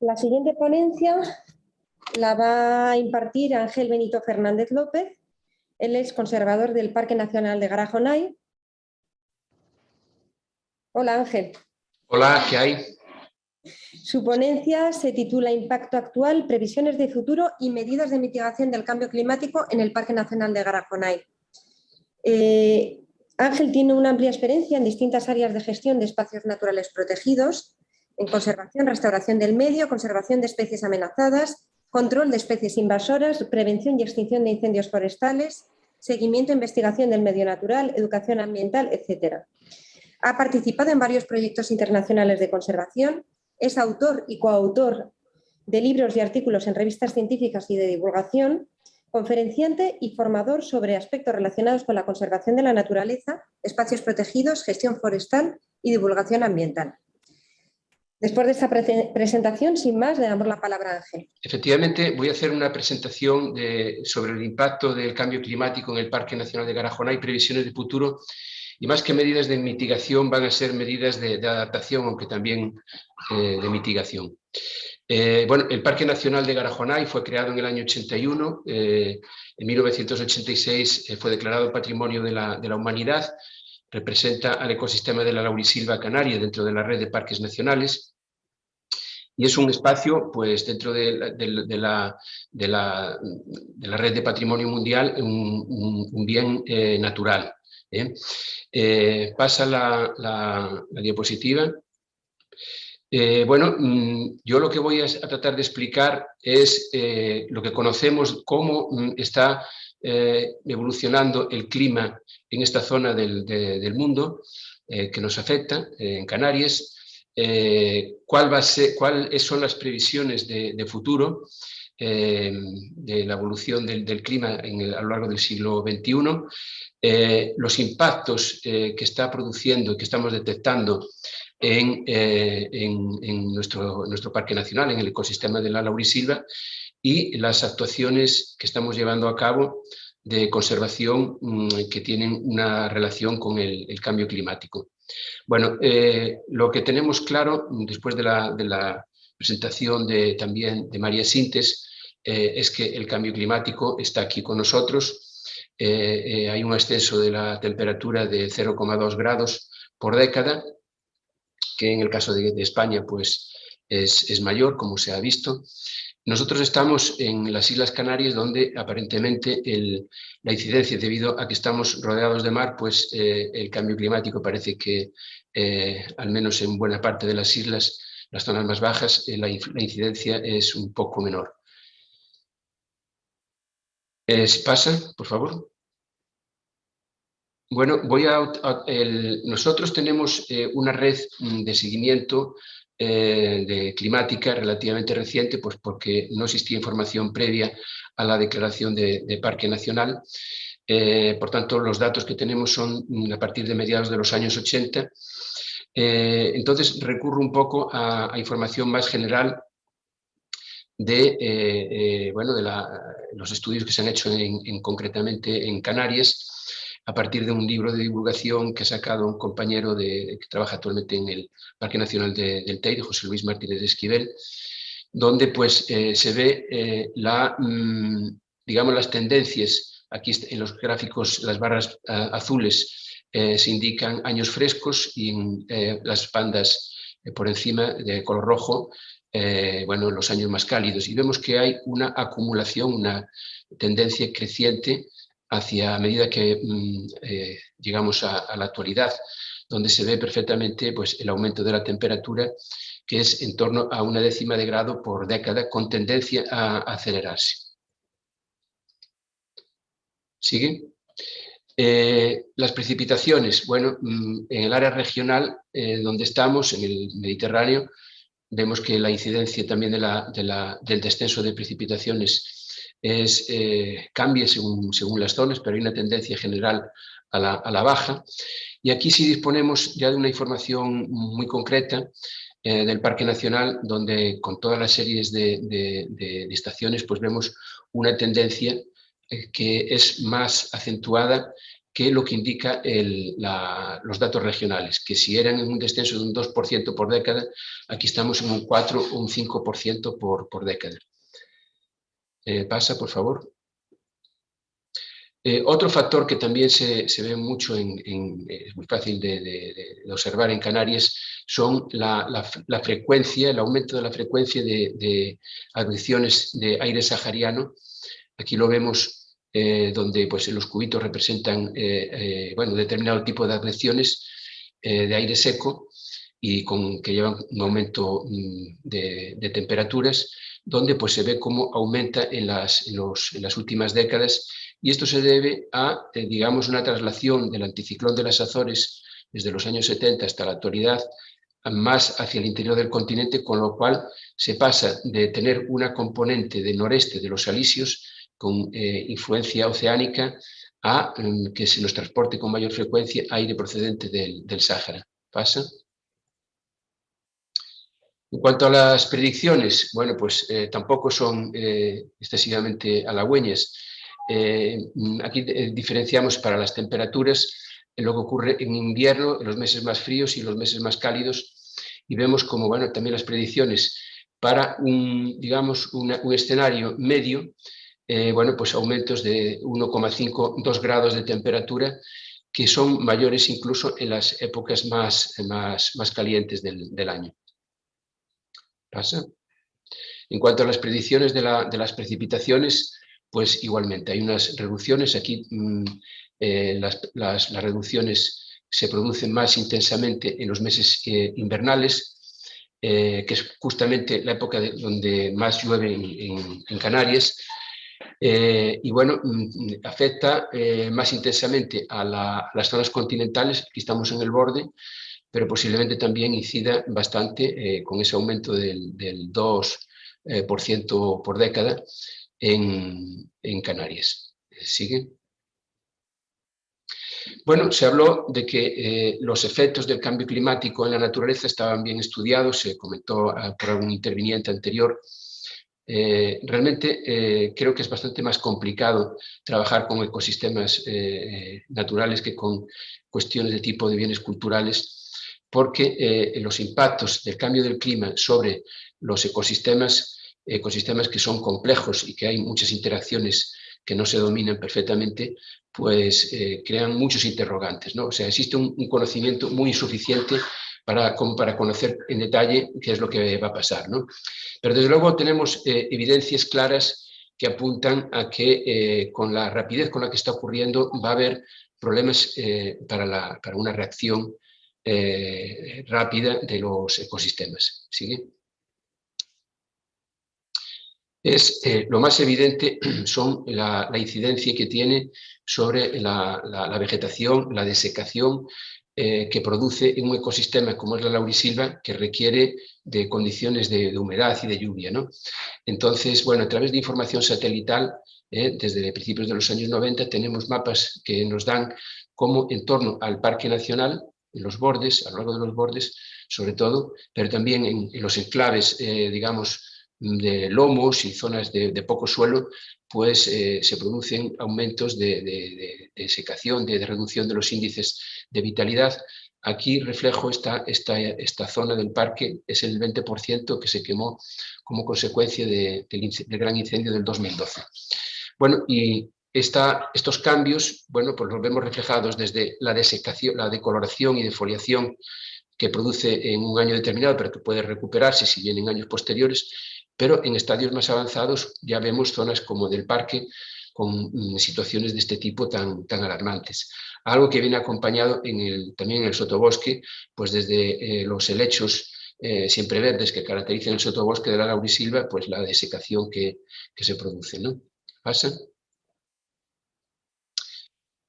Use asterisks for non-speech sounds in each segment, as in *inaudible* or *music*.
La siguiente ponencia la va a impartir Ángel Benito Fernández López. Él es conservador del Parque Nacional de Garajonay. Hola Ángel. Hola, ¿qué hay? Su ponencia se titula Impacto actual, previsiones de futuro y medidas de mitigación del cambio climático en el Parque Nacional de Garajonay. Eh, Ángel tiene una amplia experiencia en distintas áreas de gestión de espacios naturales protegidos, en conservación, restauración del medio, conservación de especies amenazadas, control de especies invasoras, prevención y extinción de incendios forestales, seguimiento e investigación del medio natural, educación ambiental, etc. Ha participado en varios proyectos internacionales de conservación, es autor y coautor de libros y artículos en revistas científicas y de divulgación, conferenciante y formador sobre aspectos relacionados con la conservación de la naturaleza, espacios protegidos, gestión forestal y divulgación ambiental. Después de esta presentación, sin más, le damos la palabra a Ángel. Efectivamente, voy a hacer una presentación sobre el impacto del cambio climático en el Parque Nacional de Garajona y previsiones de futuro. Y más que medidas de mitigación, van a ser medidas de, adaptación, aunque también eh, de mitigación. Eh, bueno, el Parque Nacional de Garajonay fue creado en el año 81, eh, en 1986 fue declarado Patrimonio de la, Humanidad, representa al ecosistema de la laurisilva canaria dentro de la red de parques nacionales y es un espacio, pues dentro de la, de, la, de la, red de patrimonio mundial, un, bien eh, natural. ¿eh? Eh, pasa la, diapositiva. bueno, mm, yo lo que voy a, tratar de explicar es lo que conocemos, cómo mm, está evolucionando el clima en esta zona del, mundo que nos afecta, en Canarias, eh, a ser, cuáles son las previsiones de, futuro eh, de la evolución del, clima en a lo largo del siglo XXI, eh, los impactos que está produciendo y que estamos detectando en, en, nuestro, nuestro parque nacional, en el ecosistema de la laurisilva y las actuaciones que estamos llevando a cabo de conservación mm, que tienen una relación con el cambio climático. Bueno, eh, lo que tenemos claro, después de la, presentación de, también de María Sintes, eh, es que el cambio climático está aquí con nosotros. Eh, hay un exceso de la temperatura de 0,2 grados por década, que en el caso de, España pues, es, mayor, como se ha visto. Nosotros estamos en las Islas Canarias donde aparentemente la incidencia debido a que estamos rodeados de mar, pues eh, el cambio climático parece que eh, al menos en buena parte de las islas, las zonas más bajas, eh, la, incidencia es un poco menor. pasa, por favor. Bueno, voy a, nosotros tenemos una red mm, de seguimiento eh, de climática relativamente reciente, pues porque no existía información previa a la declaración de, Parque Nacional. Eh, por tanto, los datos que tenemos son a partir de mediados de los años 80. Eh, entonces, recurro un poco a, información más general de, bueno, de los estudios que se han hecho en, concretamente en Canarias a partir de un libro de divulgación que ha sacado un compañero de, que trabaja actualmente en el Parque Nacional del Teide, José Luis Martínez de Esquivel, donde pues eh, se ve eh, la, mm, digamos, las tendencias, aquí en los gráficos las barras azules eh, se indican años frescos y las bandas por encima de color rojo, bueno, los años más cálidos. Y vemos que hay una acumulación, una tendencia creciente hacia medida que mm, eh, llegamos a, la actualidad, donde se ve perfectamente pues, el aumento de la temperatura, que es en torno a una décima de grado por década, con tendencia a acelerarse. ¿Sigue? Eh, las precipitaciones, bueno, mm, en el área regional eh, donde estamos, en el Mediterráneo, vemos que la incidencia también del descenso de precipitaciones es, eh, cambia según, según las zonas, pero hay una tendencia general a la, a la, baja. Y aquí sí disponemos ya de una información muy concreta eh, del Parque Nacional, donde con todas las series de, de, estaciones pues vemos una tendencia eh, que es más acentuada que lo que indica los datos regionales, que si eran en un descenso de un 2% por década, aquí estamos en un 4 o un 5% por, por década. Eh, pasa, por favor. Eh, otro factor que también se, ve mucho, en, es muy fácil de, observar en Canarias, son la, frecuencia, el aumento de la frecuencia de, de de aire sahariano. Aquí lo vemos eh, donde pues, los cubitos representan eh, bueno, determinado tipo de agresiones de aire seco y con, que llevan un aumento mm, de, temperaturas, donde pues, se ve cómo aumenta en las, últimas décadas y esto se debe a, eh, digamos, una traslación del anticiclón de las Azores desde los años 70 hasta la actualidad más hacia el interior del continente, con lo cual se pasa de tener una componente del noreste de los alisios con eh, influencia oceánica a mm, que se nos transporte con mayor frecuencia aire procedente del, del Sáhara. ¿Pasa? En cuanto a las predicciones, bueno, pues eh, tampoco son excesivamente halagüeñas. Eh, aquí eh, diferenciamos para las temperaturas lo que ocurre en invierno, en los meses más fríos y los meses más cálidos, y vemos como bueno, también las predicciones para un, digamos, un escenario medio, eh, bueno, pues aumentos de 1,5, 2 grados de temperatura, que son mayores incluso en las épocas más, más, más calientes del, del año. ¿Pasa? En cuanto a las predicciones de, la, de las precipitaciones, pues igualmente hay unas reducciones. Aquí mm, eh, las, reducciones se producen más intensamente en los meses eh, invernales, eh, que es justamente la época donde más llueve en, Canarias, y bueno, mm, afecta más intensamente a, las zonas continentales, aquí estamos en el borde, pero posiblemente también incida bastante con ese aumento del, del 2% por década en, Canarias. ¿Sigue? Bueno, se habló de que eh, los efectos del cambio climático en la naturaleza estaban bien estudiados, se comentó ah, por algún interviniente anterior. Eh, realmente eh, creo que es bastante más complicado trabajar con ecosistemas naturales que con cuestiones de tipo de bienes culturales, porque los impactos del cambio del clima sobre los ecosistemas ecosistemas que son complejos y que hay muchas interacciones que no se dominan perfectamente, pues eh, crean muchos interrogantes. ¿no? O sea, existe un, conocimiento muy insuficiente para, para, conocer en detalle qué es lo que va a pasar. ¿no? Pero desde luego tenemos eh, evidencias claras que apuntan a que eh, con la rapidez con la que está ocurriendo va a haber problemas para, la, para, una reacción rápida de los ecosistemas. ¿Sigue? es eh, lo más evidente *clears throat* son la, incidencia que tiene sobre la, vegetación, la desecación eh, que produce en un ecosistema como es la laurisilva, que requiere de condiciones de, humedad y de lluvia. ¿no? Entonces, bueno, a través de información satelital, eh, desde principios de los años 90, tenemos mapas que nos dan cómo en torno al Parque Nacional, en los bordes, a lo largo de los bordes, sobre todo, pero también en, en los enclaves, digamos, de lomos y zonas de, poco suelo, pues eh, se producen aumentos de, secación, de, reducción de los índices de vitalidad. Aquí reflejo esta, esta, esta zona del parque, es el 20% que se quemó como consecuencia del, gran incendio del 2012. Bueno, y estos cambios, bueno, pues los vemos reflejados desde la desecación, la decoloración y defoliación que produce en un año determinado, pero que puede recuperarse si viene en años posteriores, pero en estadios más avanzados ya vemos zonas como del parque con mm, situaciones de este tipo tan, tan alarmantes. Algo que viene acompañado en el, también en el sotobosque, pues desde eh, los helechos eh, siempre verdes que caracterizan el sotobosque de la laurisilva, pues la desecación que, que se produce. ¿no? ¿Pasa?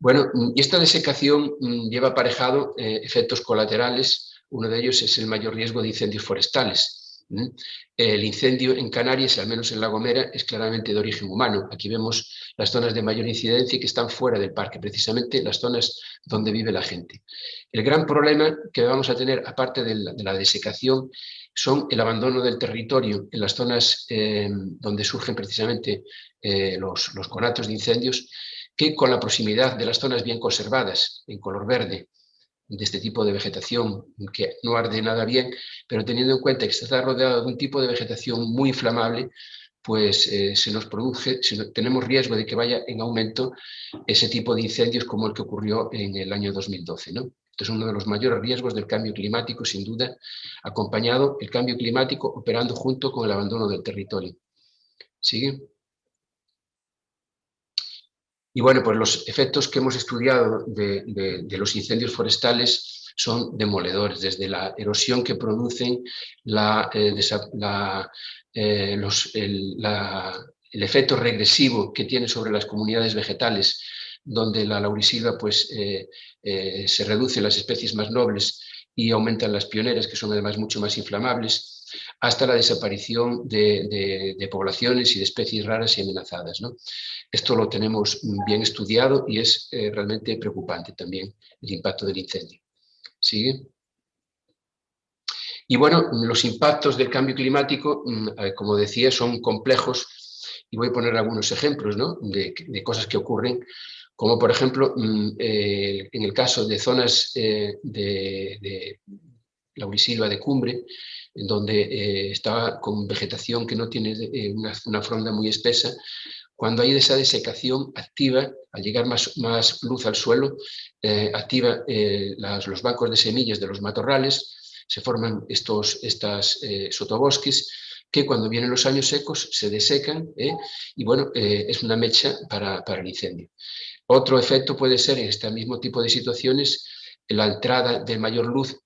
Bueno, mm, y esta desecación mm, lleva aparejado eh, efectos colaterales. Uno de ellos es el mayor riesgo de incendios forestales. El incendio en Canarias, al menos en La Gomera, es claramente de origen humano. Aquí vemos las zonas de mayor incidencia que están fuera del parque, precisamente las zonas donde vive la gente. El gran problema que vamos a tener, aparte de la, desecación, son el abandono del territorio en las zonas eh, donde surgen precisamente eh, los, los conatos de incendios, que con la proximidad de las zonas bien conservadas, en color verde, de este tipo de vegetación que no arde nada bien, pero teniendo en cuenta que está rodeado de un tipo de vegetación muy inflamable, pues eh, se nos produce, tenemos riesgo de que vaya en aumento ese tipo de incendios como el que ocurrió en el año 2012. ¿no? Este es uno de los mayores riesgos del cambio climático, sin duda, acompañado el cambio climático operando junto con el abandono del territorio. ¿Sigue? Y bueno, pues los efectos que hemos estudiado de, los incendios forestales son demoledores, desde la erosión que producen, la, eh, eh, el, efecto regresivo que tiene sobre las comunidades vegetales, donde la laurisilva pues, eh, se reduce las especies más nobles y aumentan las pioneras, que son además mucho más inflamables, hasta la desaparición de, poblaciones y de especies raras y amenazadas. Esto lo tenemos bien estudiado y es eh, realmente preocupante también el impacto del incendio. ¿Sigue? Y bueno, los impactos del cambio climático, mm, eh, como decía, son complejos y voy a poner algunos ejemplos de, cosas que ocurren, como por ejemplo mm, eh, en el caso de zonas de, de laurisilva de cumbre, en donde eh, está con vegetación que no tiene eh, una, fronda muy espesa, cuando hay esa desecación activa, al llegar más, más luz al suelo, eh, activa los bancos de semillas de los matorrales, se forman estos estas, sotobosques que cuando vienen los años secos se desecan y bueno, es una mecha para, para, el incendio. Otro efecto puede ser en este mismo tipo de situaciones la entrada de mayor luz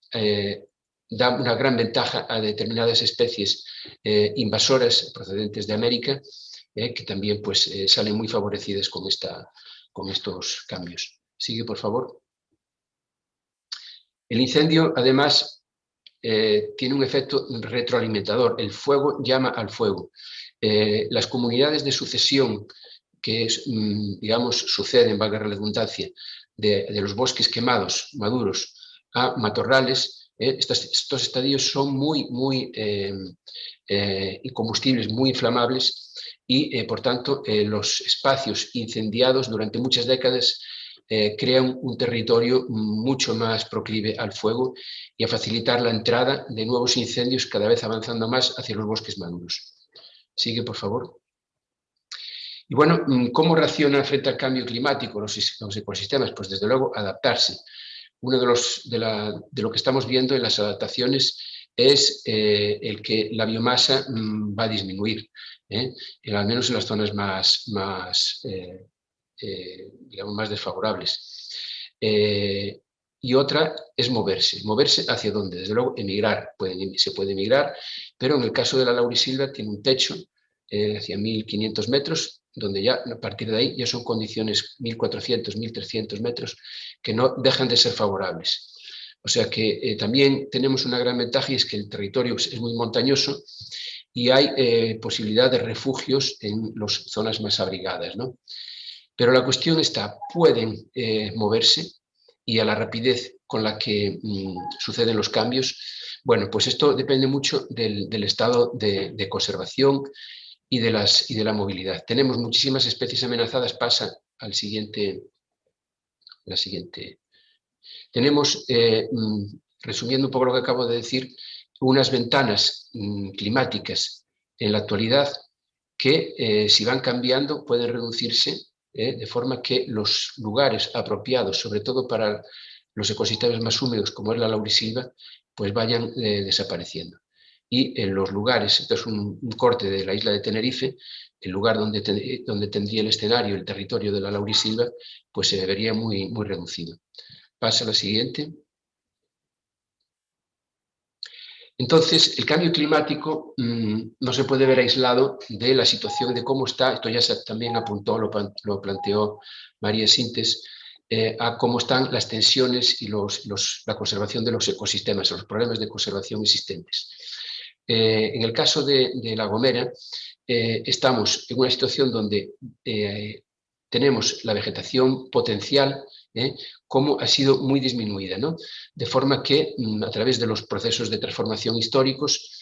da una gran ventaja a determinadas especies eh, invasoras procedentes de América, eh, que también pues, eh, salen muy favorecidas con, esta, con estos cambios. Sigue, por favor. El incendio, además, tiene un efecto retroalimentador. El fuego llama al fuego. las comunidades de sucesión que, mm, digamos, suceden, valga la redundancia, de los bosques quemados, maduros, a matorrales, eh, estos, estadios son muy, muy em, eh, combustibles muy inflamables y, eh, por tanto, los espacios incendiados durante muchas décadas crean un territorio mucho más proclive al fuego y a facilitar la entrada de nuevos incendios cada vez avanzando más hacia los bosques maduros. Sigue, por favor. Y bueno, mm, ¿cómo reacciona frente al cambio climático los ecosistemas? Pues desde luego adaptarse uno de, los, de, lo que estamos viendo en las adaptaciones es eh, el que la biomasa mm, va a disminuir, ¿eh? al menos en las zonas más, más, eh, digamos más desfavorables. y otra es moverse. ¿Moverse hacia dónde? Desde luego, emigrar. se puede emigrar, pero en el caso de la laurisilva tiene un techo hacia 1.500 metros donde ya a partir de ahí ya son condiciones 1.400, 1.300 metros que no dejan de ser favorables. O sea que eh, también tenemos una gran ventaja y es que el territorio es muy montañoso y hay eh, posibilidad de refugios en las zonas más abrigadas. ¿no? Pero la cuestión está, ¿pueden eh, moverse? Y a la rapidez con la que mm, suceden los cambios, bueno, pues esto depende mucho del, estado de conservación y de, las, y de la movilidad. Tenemos muchísimas especies amenazadas, pasa al siguiente, la siguiente. Tenemos, eh, mm, resumiendo un poco lo que acabo de decir, unas ventanas mm, climáticas en la actualidad que eh, si van cambiando pueden reducirse eh, de forma que los lugares apropiados, sobre todo para los ecosistemas más húmedos como es la laurisilva, pues vayan desapareciendo y en los lugares, esto es un, corte de la isla de Tenerife, el lugar donde, donde tendría el escenario, el territorio de la laurisilva, pues se vería muy, muy reducido. Pasa a la siguiente. Entonces, el cambio climático mm, no se puede ver aislado de la situación de cómo está, esto ya también apuntó, lo, lo planteó María Sintes, eh, a cómo están las tensiones y los, la conservación de los ecosistemas, los problemas de conservación existentes. Eh, en el caso de, La Gomera, eh, estamos en una situación donde eh, tenemos la vegetación potencial como ha sido muy disminuida, de forma que mm, a través de los procesos de transformación históricos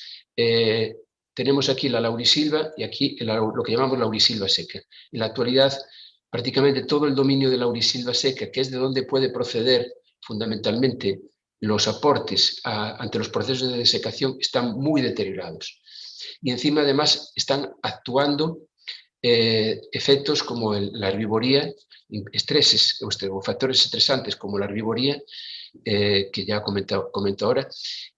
tenemos aquí la laurisilva y aquí lo que llamamos laurisilva seca. En la actualidad prácticamente todo el dominio de la laurisilva seca, que es de donde puede proceder fundamentalmente los aportes ante los procesos de desecación, están muy deteriorados. Y encima además están actuando eh, efectos como la herbivoría, estreses o factores estresantes como la herbivoría, eh, que ya comento, comento ahora,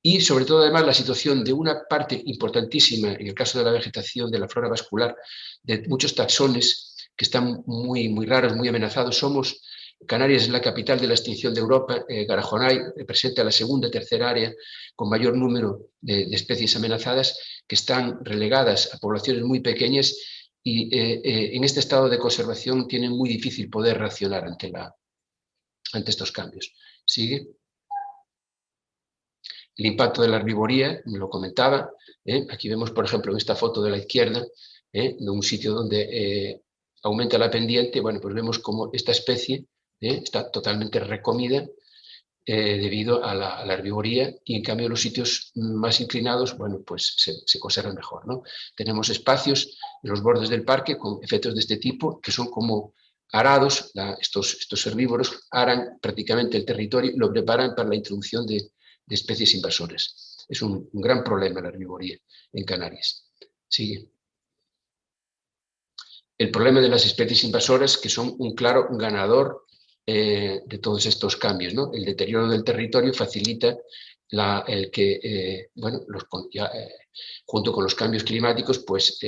y sobre todo además la situación de una parte importantísima, en el caso de la vegetación, de la flora vascular, de muchos taxones que están muy, muy raros, muy amenazados. Somos, Canarias es la capital de la extinción de Europa, eh, Garajonay representa la segunda, tercera área con mayor número de, de especies amenazadas que están relegadas a poblaciones muy pequeñas y eh, eh, en este estado de conservación tienen muy difícil poder reaccionar ante, la, ante estos cambios. ¿Sigue? El impacto de la herbivoría, me lo comentaba, ¿eh? aquí vemos por ejemplo en esta foto de la izquierda, de un sitio donde aumenta la pendiente, bueno, pues vemos como esta especie está totalmente recomida eh, debido a la, herbivoría y en cambio los sitios más inclinados, bueno, pues se, conservan mejor. ¿no? Tenemos espacios en los bordes del parque con efectos de este tipo que son como arados, estos, estos herbívoros aran prácticamente el territorio y lo preparan para la introducción de, especies invasoras. Es un, un, gran problema la herbivoría en Canarias. Sigue. El problema de las especies invasoras que son un claro ganador eh, de todos estos cambios. ¿no? El deterioro del territorio facilita el que, eh, bueno, eh, junto con los cambios climáticos, pues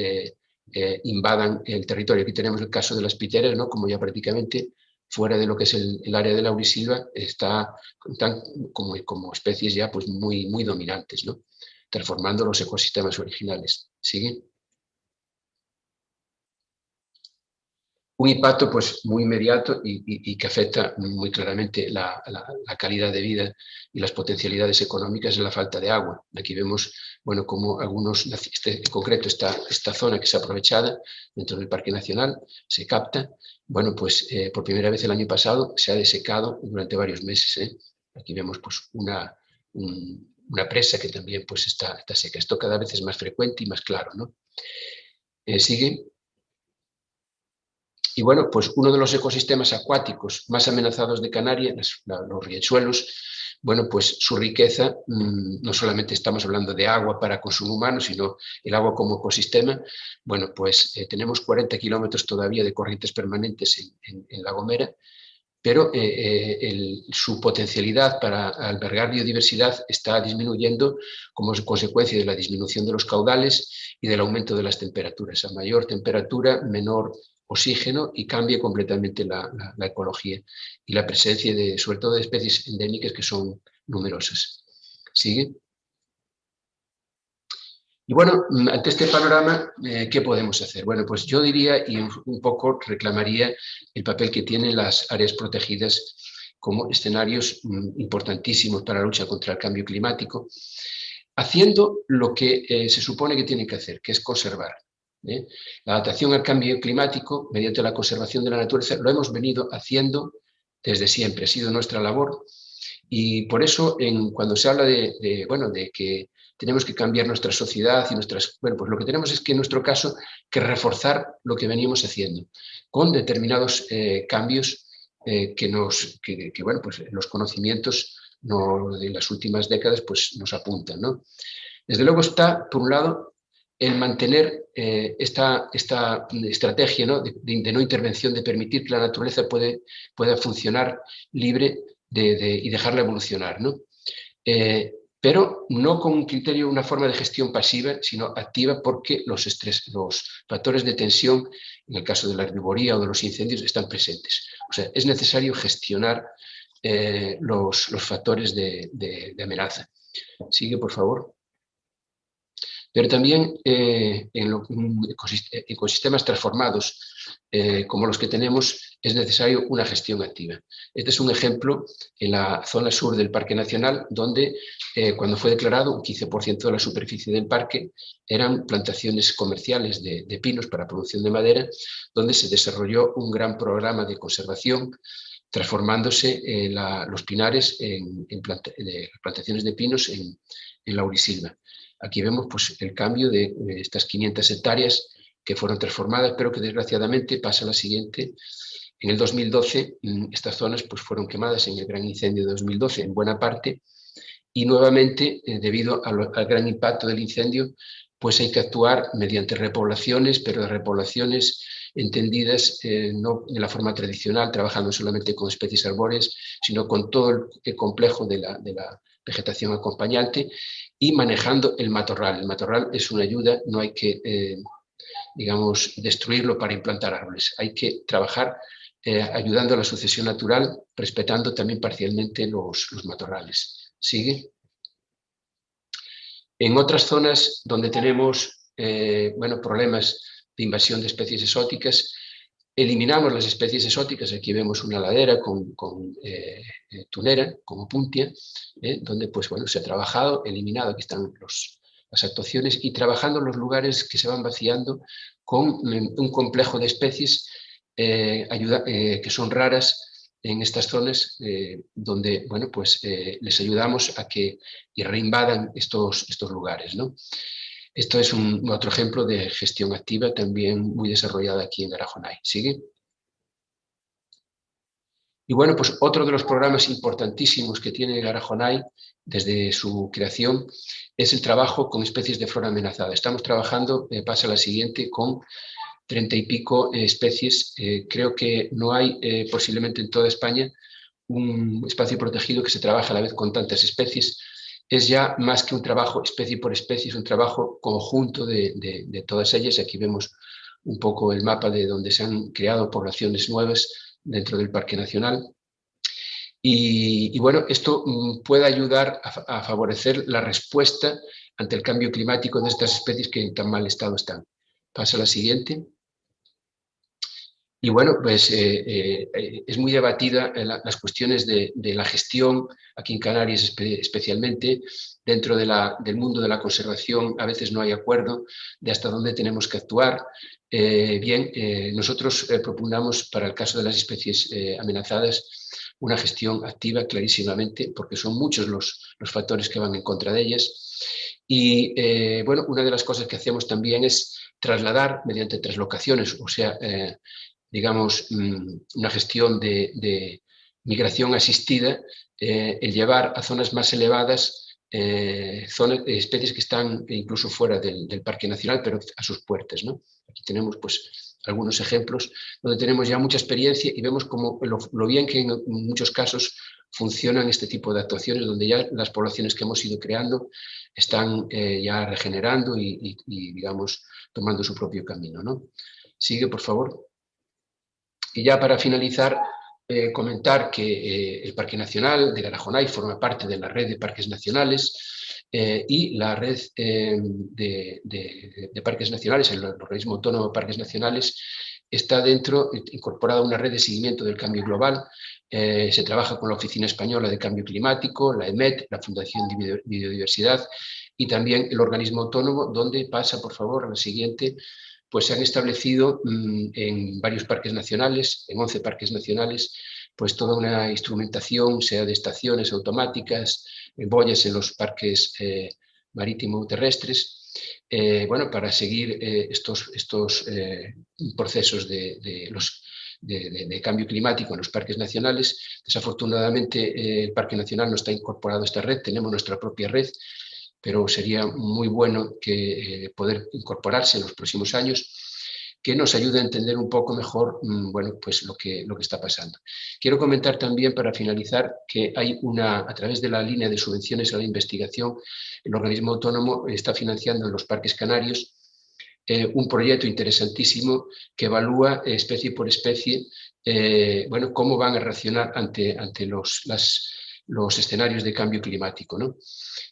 invadan el territorio. Aquí tenemos el caso de las piteras, ¿no? como ya prácticamente fuera de lo que es el, área de la Laurisilva, está como, como especies ya pues muy, muy dominantes, ¿no? transformando los ecosistemas originales. ¿Sigue? Un impacto pues, muy inmediato y, que afecta muy claramente la, calidad de vida y las potencialidades económicas en la falta de agua. Aquí vemos bueno, como algunos, este, en concreto esta, esta zona que ha aprovechada dentro del Parque Nacional, se capta, bueno, pues eh, por primera vez el año pasado se ha desecado durante varios meses. ¿eh? Aquí vemos pues, una, una presa que también pues, está, está seca. Esto cada vez es más frecuente y más claro. ¿no? Eh, sigue. Y bueno, pues uno de los ecosistemas acuáticos más amenazados de Canarias, los riachuelos, bueno, pues su riqueza, mm, no solamente estamos hablando de agua para consumo humano, sino el agua como ecosistema, bueno, pues eh, tenemos 40 kilómetros todavía de corrientes permanentes en, La Gomera, pero eh, eh, su potencialidad para albergar biodiversidad está disminuyendo como consecuencia de la disminución de los caudales y del aumento de las temperaturas. A mayor temperatura, menor oxígeno y cambie completamente la, ecología y la presencia de, sobre todo de especies endémicas que son numerosas. ¿Sigue? Y bueno, mm, ante este panorama, eh, ¿qué podemos hacer? Bueno, pues yo diría y un poco reclamaría el papel que tienen las áreas protegidas como escenarios mm, importantísimos para la lucha contra el cambio climático, haciendo lo que eh, se supone que tienen que hacer, que es conservar. ¿Eh? La adaptación al cambio climático, mediante la conservación de la naturaleza, lo hemos venido haciendo desde siempre, ha sido nuestra labor. Y por eso, cuando se habla de, bueno, de que tenemos que cambiar nuestra sociedad y nuestras... Bueno, pues lo que tenemos es que en nuestro caso que reforzar lo que veníamos haciendo, con determinados eh, cambios eh, que, nos, que, bueno, pues los conocimientos no, de las últimas décadas pues nos apuntan. ¿no? Desde luego está, por un lado, el mantener eh, esta, esta, estrategia De, no intervención, de permitir que la naturaleza puede, pueda funcionar libre y dejarla evolucionar. ¿no? Eh, pero no con un criterio, una forma de gestión pasiva, sino activa porque los, estrés, los factores de tensión, en el caso de la herbivoría o de los incendios, están presentes. O sea, es necesario gestionar eh, los, los, factores de, de amenaza. Sigue, por favor pero también eh, en ecosistemas transformados eh, como los que tenemos es necesario una gestión activa. Este es un ejemplo en la zona sur del Parque Nacional, donde eh, cuando fue declarado un 15% de la superficie del parque eran plantaciones comerciales de, pinos para producción de madera, donde se desarrolló un gran programa de conservación transformándose los pinares en, plantaciones de pinos en, en laurisilva. Aquí vemos pues, el cambio de, estas 500 hectáreas que fueron transformadas, pero que desgraciadamente pasa la siguiente. En el 2012 mm, estas zonas pues, fueron quemadas en el gran incendio de 2012 en buena parte y nuevamente, eh, debido al, gran impacto del incendio, pues hay que actuar mediante repoblaciones, pero repoblaciones entendidas eh, no de la forma tradicional, trabajando solamente con especies arbóreas, sino con todo el complejo de la, de la vegetación acompañante y manejando el matorral. El matorral es una ayuda, no hay que, eh, digamos, destruirlo para implantar árboles. Hay que trabajar eh, ayudando a la sucesión natural, respetando también parcialmente los, matorrales. ¿Sigue? En otras zonas donde tenemos eh, bueno, problemas de invasión de especies exóticas, eliminamos las especies exóticas, aquí vemos una ladera con, eh, eh, tunera, como puntia, eh, donde pues, bueno, se ha trabajado, eliminado, aquí están los, las actuaciones, y trabajando los lugares que se van vaciando con un complejo de especies que son raras en estas zonas, donde bueno, pues, les ayudamos a que reinvadan estos, estos lugares. Esto es otro ejemplo de gestión activa también muy desarrollada aquí en Garajonay. ¿Sigue? Y bueno, pues otro de los programas importantísimos que tiene Garajonay desde su creación es el trabajo con especies de flora amenazada. Estamos trabajando, eh, pasa la siguiente, con treinta y pico eh, especies. Eh, creo que no hay posiblemente en toda España un espacio protegido que se trabaje a la vez con tantas especies es ya más que un trabajo especie por especie, es un trabajo conjunto de, todas ellas. Aquí vemos un poco el mapa de donde se han creado poblaciones nuevas dentro del Parque Nacional. Y, bueno, esto mm, puede ayudar a, favorecer la respuesta ante el cambio climático de estas especies que en tan mal estado están. Pasa a la siguiente. Y bueno, pues eh, eh, eh, es muy debatida las cuestiones de, la gestión, aquí en Canarias especialmente, dentro del mundo de la conservación a veces no hay acuerdo de hasta dónde tenemos que actuar. bien, nosotros propugnamos para el caso de las especies amenazadas una gestión activa clarísimamente, porque son muchos los, los factores que van en contra de ellas. Y bueno, una de las cosas que hacemos también es trasladar mediante traslocaciones, o sea, digamos, mm, una gestión de, migración asistida, eh, el llevar a zonas más elevadas eh, zonas, especies que están incluso fuera del, Parque Nacional, pero a sus puertas. ¿no? Aquí tenemos pues, algunos ejemplos donde tenemos ya mucha experiencia y vemos como lo, bien que en muchos casos funcionan este tipo de actuaciones, donde ya las poblaciones que hemos ido creando están eh, ya regenerando y, y, digamos, tomando su propio camino. ¿no? Sigue, por favor. Y ya para finalizar, eh, comentar que eh, el Parque Nacional de Garajonay forma parte de la red de parques nacionales eh, y la red de, parques nacionales, el organismo autónomo de parques nacionales, está dentro, incorporada una red de seguimiento del cambio global. se trabaja con la Oficina Española de Cambio Climático, la EMET, la Fundación de Biodiversidad y también el organismo autónomo, donde pasa, por favor, a la siguiente, pues se han establecido mm, en varios parques nacionales, en 11 parques nacionales, pues toda una instrumentación, sea de estaciones automáticas, boyas en los parques eh, marítimo-terrestres, eh, bueno, para seguir eh, estos, estos procesos de, los, de, cambio climático en los parques nacionales. Desafortunadamente el Parque Nacional no está incorporado a esta red, tenemos nuestra propia red, pero sería muy bueno que eh, poder incorporarse en los próximos años que nos ayude a entender un poco mejor mm, bueno, pues lo, que, lo que está pasando. Quiero comentar también, para finalizar, que hay una, a través de la línea de subvenciones a la investigación, el organismo autónomo está financiando en los parques canarios eh, un proyecto interesantísimo que evalúa especie por especie eh, bueno, cómo van a reaccionar ante, ante los, las, los escenarios de cambio climático. ¿no?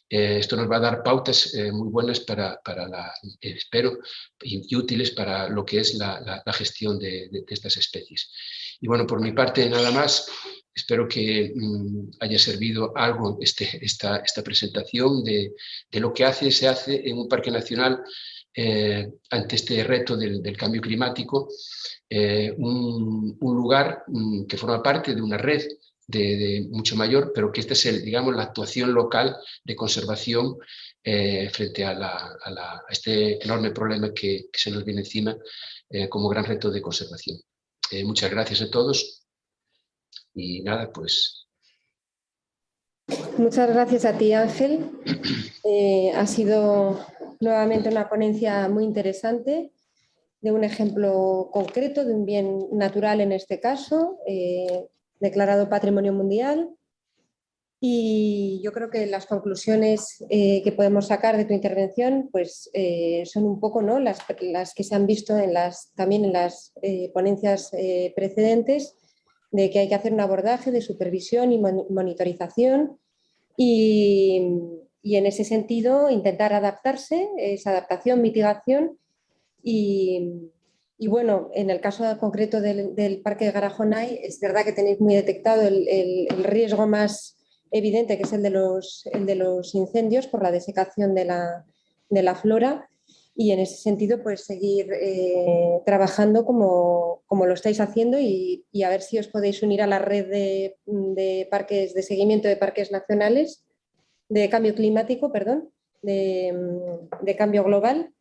Eh, esto nos va a dar pautas eh, muy buenas para, para la, espero, y, útiles para lo que es la, la, gestión de, de, estas especies. Y bueno, por mi parte nada más, espero que mm, haya servido algo este, esta, esta presentación de, de, lo que hace, se hace en un parque nacional eh, ante este reto del, del cambio climático, un, un, lugar mm, que forma parte de una red de, mucho mayor, pero que esta es, el, digamos, la actuación local de conservación eh, frente a, este enorme problema que, se nos viene encima eh, como gran reto de conservación. Eh, muchas gracias a todos y nada, pues... Muchas gracias a ti Ángel. *clears throat* ha sido nuevamente una ponencia muy interesante de un ejemplo concreto de un bien natural en este caso, declarado Patrimonio Mundial, y yo creo que las conclusiones eh, que podemos sacar de tu intervención pues, eh, son un poco ¿no? las, las, que se han visto en las, también en las eh, ponencias precedentes, de que hay que hacer un abordaje de supervisión y monitorización y, y, en ese sentido intentar adaptarse, esa adaptación, mitigación y, y bueno, en el caso concreto del, Parque de Garajonay es verdad que tenéis muy detectado el, riesgo más evidente que es el de los, de los incendios por la desecación de la, flora. Y en ese sentido pues seguir eh, trabajando como, lo estáis haciendo y, a ver si os podéis unir a la red de, parques de seguimiento de parques nacionales de cambio climático, perdón, de, cambio global